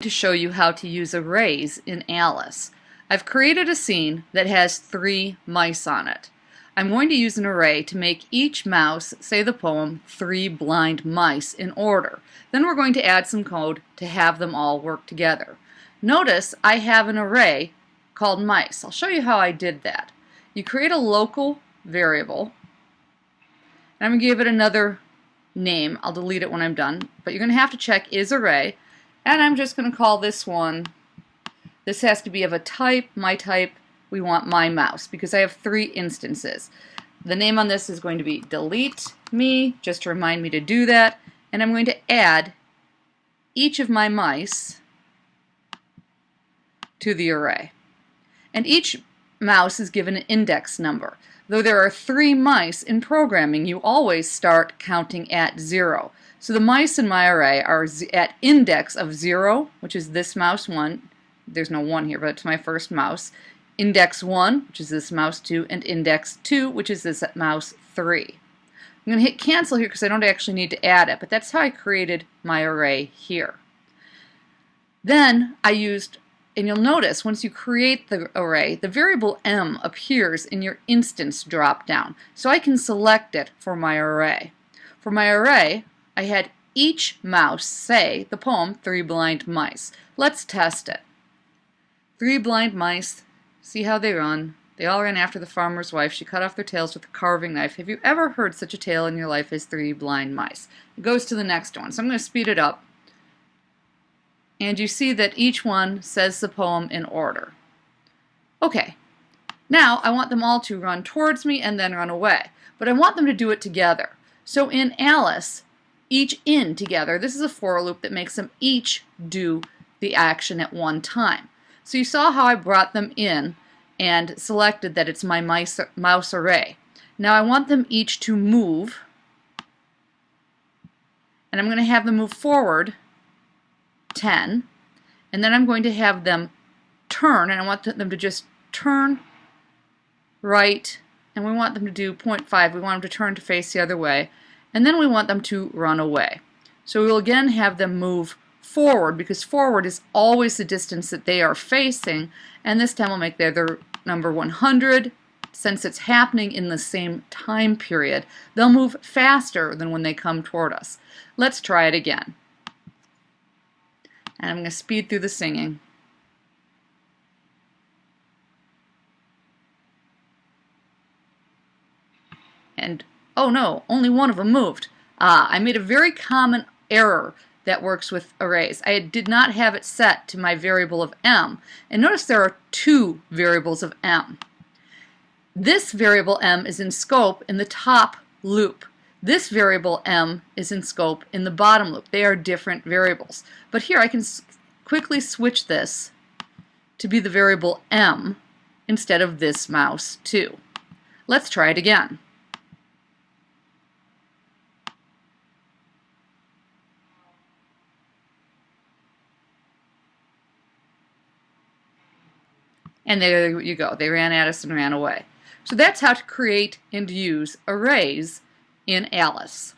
to show you how to use arrays in Alice. I've created a scene that has three mice on it. I'm going to use an array to make each mouse, say the poem, three blind mice in order. Then we're going to add some code to have them all work together. Notice I have an array called mice. I'll show you how I did that. You create a local variable, and I'm going to give it another name. I'll delete it when I'm done, but you're going to have to check is array, and I'm just going to call this one, this has to be of a type, my type, we want my mouse, because I have three instances. The name on this is going to be delete me, just to remind me to do that, and I'm going to add each of my mice to the array. And each mouse is given an index number. Though there are three mice in programming, you always start counting at zero. So the mice in my array are at index of 0, which is this mouse 1. There's no 1 here, but it's my first mouse. Index 1, which is this mouse 2, and index 2, which is this mouse 3. I'm going to hit cancel here because I don't actually need to add it, but that's how I created my array here. Then I used, and you'll notice once you create the array, the variable m appears in your instance dropdown. So I can select it for my array. For my array, I had each mouse say the poem Three Blind Mice. Let's test it. Three blind mice, see how they run. They all ran after the farmer's wife. She cut off their tails with a carving knife. Have you ever heard such a tale in your life as Three Blind Mice? It goes to the next one. So I'm going to speed it up. And you see that each one says the poem in order. Okay, now I want them all to run towards me and then run away. But I want them to do it together. So in Alice, each in together. This is a for loop that makes them each do the action at one time. So you saw how I brought them in and selected that it's my mouse array. Now I want them each to move and I'm going to have them move forward 10 and then I'm going to have them turn and I want them to just turn right and we want them to do 0.5 we want them to turn to face the other way and then we want them to run away. So we will again have them move forward because forward is always the distance that they are facing and this time we'll make their, their number 100 since it's happening in the same time period they'll move faster than when they come toward us. Let's try it again. And I'm going to speed through the singing. And oh no, only one of them moved. Ah, I made a very common error that works with arrays. I did not have it set to my variable of m. And notice there are two variables of m. This variable m is in scope in the top loop. This variable m is in scope in the bottom loop. They are different variables. But here I can quickly switch this to be the variable m instead of this mouse 2. Let's try it again. and there you go. They ran at us and ran away. So that's how to create and use arrays in Alice.